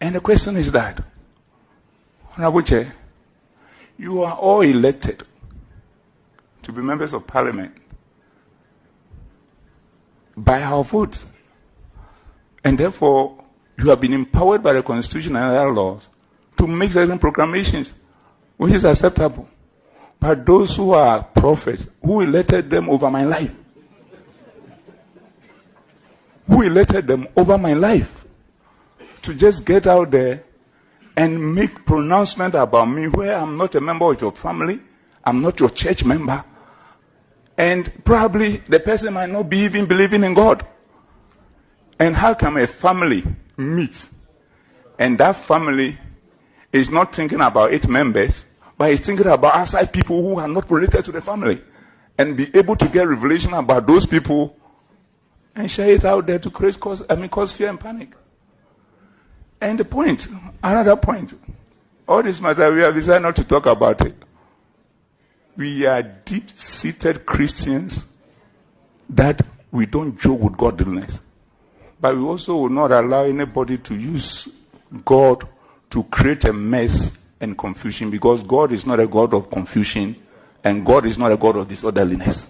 And the question is that, Honorable Chair, you are all elected to be members of parliament by our votes. And therefore, you have been empowered by the constitution and other laws to make certain proclamations, which is acceptable. But those who are prophets, who elected them over my life? Who elected them over my life? To just get out there and make pronouncement about me where I'm not a member of your family, I'm not your church member, and probably the person might not be even believing in God. And how can a family meet and that family is not thinking about its members, but is thinking about outside people who are not related to the family and be able to get revelation about those people and share it out there to create cause, I mean, cause fear and panic. And the point, another point, all this matter, we have decided not to talk about it. We are deep seated Christians that we don't joke with godliness. But we also will not allow anybody to use God to create a mess and confusion because God is not a God of confusion and God is not a God of disorderliness.